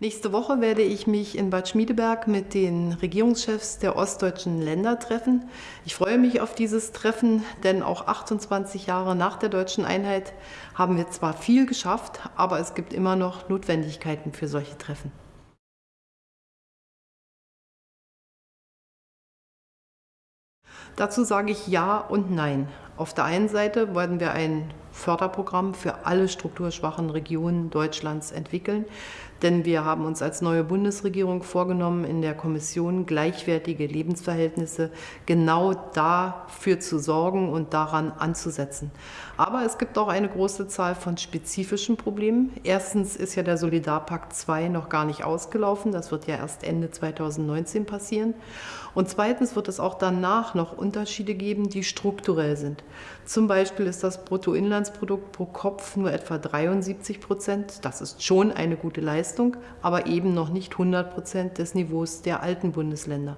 Nächste Woche werde ich mich in Bad Schmiedeberg mit den Regierungschefs der ostdeutschen Länder treffen. Ich freue mich auf dieses Treffen, denn auch 28 Jahre nach der deutschen Einheit haben wir zwar viel geschafft, aber es gibt immer noch Notwendigkeiten für solche Treffen. Dazu sage ich Ja und Nein. Auf der einen Seite wollen wir ein Förderprogramm für alle strukturschwachen Regionen Deutschlands entwickeln. Denn wir haben uns als neue Bundesregierung vorgenommen, in der Kommission gleichwertige Lebensverhältnisse genau dafür zu sorgen und daran anzusetzen. Aber es gibt auch eine große Zahl von spezifischen Problemen. Erstens ist ja der Solidarpakt 2 noch gar nicht ausgelaufen. Das wird ja erst Ende 2019 passieren. Und zweitens wird es auch danach noch Unterschiede geben, die strukturell sind. Zum Beispiel ist das Bruttoinlandsprodukt pro Kopf nur etwa 73 Prozent. Das ist schon eine gute Leistung, aber eben noch nicht 100 Prozent des Niveaus der alten Bundesländer.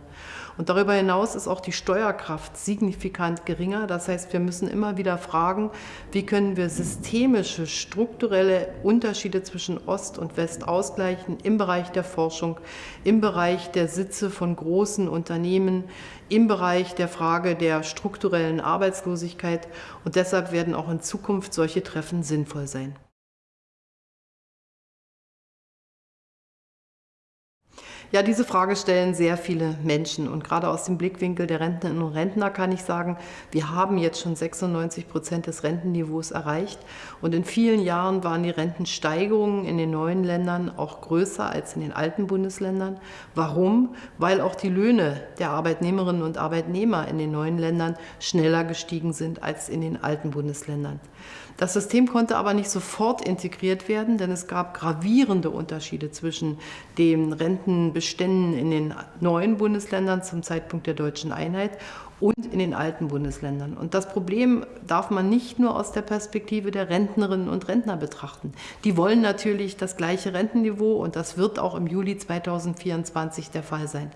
Und darüber hinaus ist auch die Steuerkraft signifikant geringer. Das heißt, wir müssen immer wieder fragen, wie können wir systemische, strukturelle Unterschiede zwischen Ost und West ausgleichen im Bereich der Forschung, im Bereich der Sitze von großen Unternehmen, im Bereich der Frage der strukturellen Arbeitslosigkeit. Und deshalb werden auch in Zukunft solche Treffen sinnvoll sein. Ja, diese Frage stellen sehr viele Menschen und gerade aus dem Blickwinkel der Rentnerinnen und Rentner kann ich sagen, wir haben jetzt schon 96 Prozent des Rentenniveaus erreicht und in vielen Jahren waren die Rentensteigerungen in den neuen Ländern auch größer als in den alten Bundesländern. Warum? Weil auch die Löhne der Arbeitnehmerinnen und Arbeitnehmer in den neuen Ländern schneller gestiegen sind als in den alten Bundesländern. Das System konnte aber nicht sofort integriert werden, denn es gab gravierende Unterschiede zwischen den Rentenbeständen in den neuen Bundesländern zum Zeitpunkt der deutschen Einheit und in den alten Bundesländern. Und das Problem darf man nicht nur aus der Perspektive der Rentnerinnen und Rentner betrachten. Die wollen natürlich das gleiche Rentenniveau und das wird auch im Juli 2024 der Fall sein.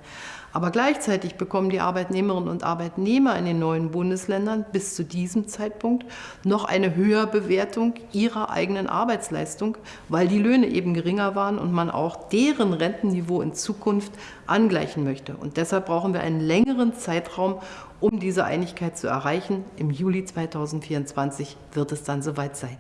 Aber gleichzeitig bekommen die Arbeitnehmerinnen und Arbeitnehmer in den neuen Bundesländern bis zu diesem Zeitpunkt noch eine Höherbewertung ihrer eigenen Arbeitsleistung, weil die Löhne eben geringer waren und man auch deren Rentenniveau in Zukunft angleichen möchte. Und deshalb brauchen wir einen längeren Zeitraum, um diese Einigkeit zu erreichen. Im Juli 2024 wird es dann soweit sein.